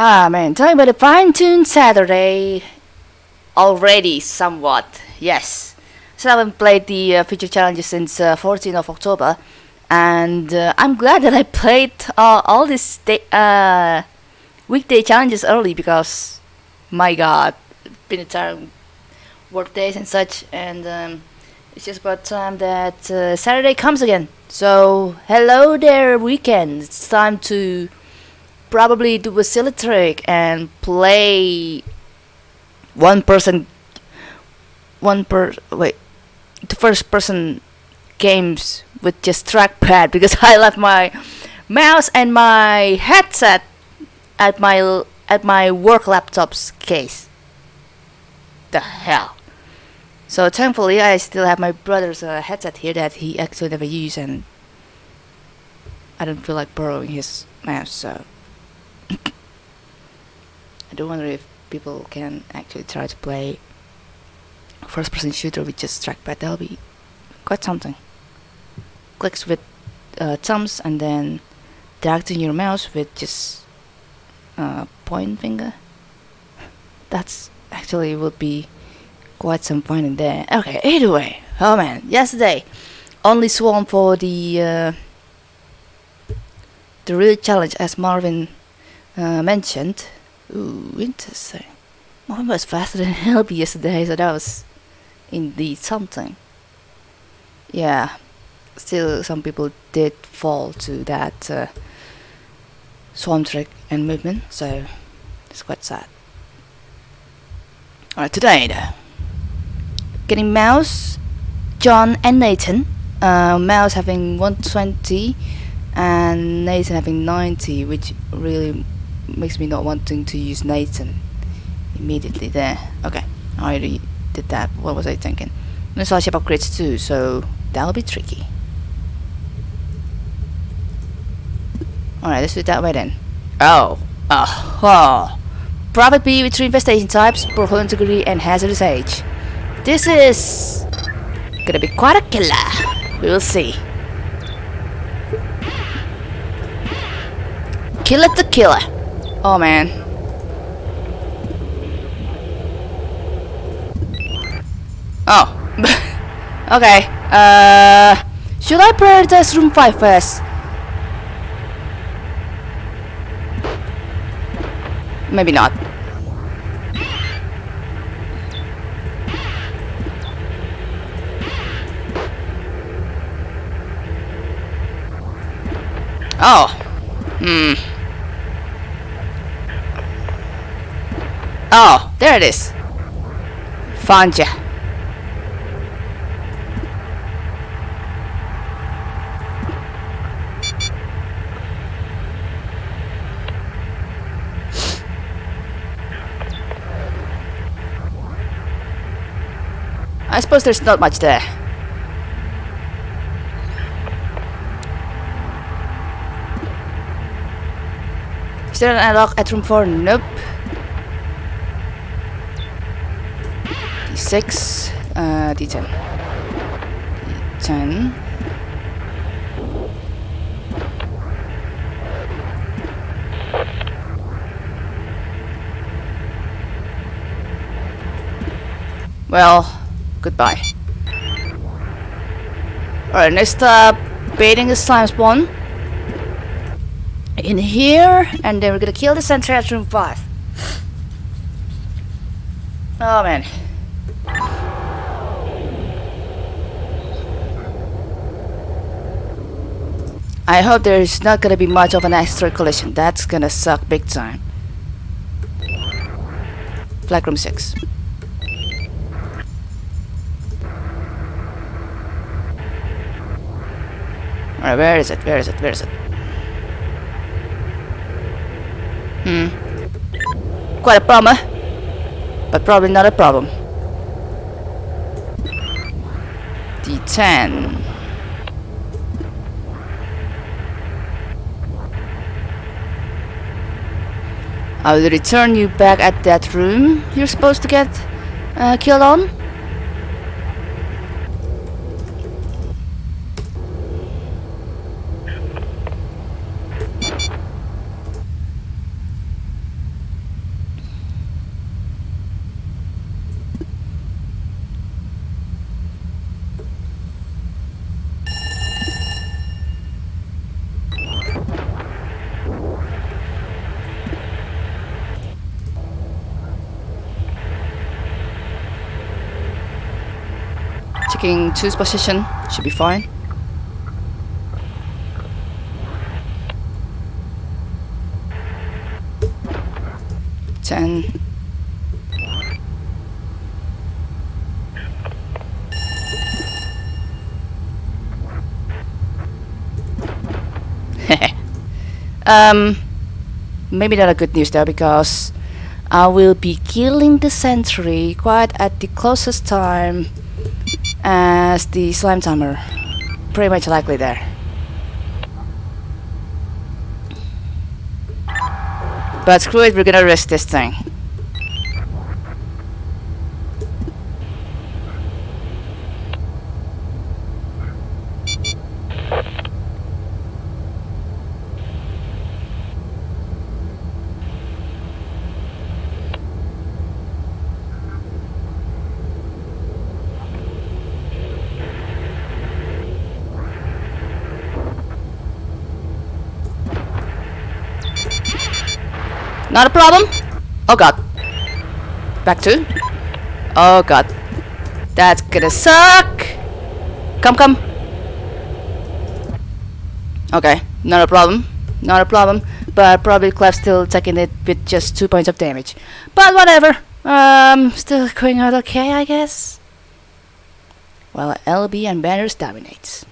Ah man, talking about a fine tuned Saturday already somewhat. Yes. So I haven't played the uh, feature challenges since uh, 14th of October and uh, I'm glad that I played uh, all these uh, weekday challenges early because my god, been a time work days and such and um, it's just about time that uh, Saturday comes again. So hello there weekend. It's time to probably do a silly trick and play one person one per wait the first person games with just trackpad because I left my mouse and my headset at my at my work laptop's case. The hell. So thankfully I still have my brother's uh, headset here that he actually never used and I don't feel like borrowing his mouse so I do wonder if people can actually try to play first person shooter with just trackpad that'll be quite something. Clicks with uh, thumbs and then directing your mouse with just uh, point finger. That's actually would be quite some fun in there. Okay anyway. Oh man. Yesterday only swarm for the uh, the real challenge as Marvin uh, mentioned ooh interesting. Marvin was faster than Helby yesterday so that was indeed something. Yeah still some people did fall to that uh, swarm trick and movement so it's quite sad. Alright today though. Getting mouse John and Nathan. Uh, mouse having 120 and Nathan having 90 which really makes me not wanting to use Nathan immediately there okay I already did that what was I thinking I saw ship upgrades too so that'll be tricky Alright, let's do it that way then. Oh. Oh. oh. Private B with three infestation types, poor integrity and hazardous age. This is gonna be quite a killer. We will see. Killer to killer. Oh man. Oh. okay. Uh, should I prioritize room 5 first? Maybe not. Oh. Hmm. Oh, there it is. Found ya. I suppose there's not much there. Is there an airlock at room 4? Nope. D6, uh, D10. D10. Well, Goodbye. Alright, next up, baiting is slime spawn. In here, and then we're gonna kill the sentry at room 5. Oh man. I hope there's not gonna be much of an extra collision. That's gonna suck big time. Flag room 6. Alright, where is it? Where is it? Where is it? Hmm. Quite a problem, But probably not a problem. D10. I will return you back at that room you're supposed to get uh, killed on. Checking two's position. Should be fine. Ten. um, maybe not a good news though because I will be killing the sentry quite at the closest time as the slime timer. Pretty much likely there. But screw it, we're gonna risk this thing. Not a problem. Oh god. Back two. Oh god. That's gonna suck. Come, come. Okay, not a problem. Not a problem. But probably Clef still taking it with just two points of damage. But whatever. Um, still going out okay, I guess. Well, LB and Banners dominates.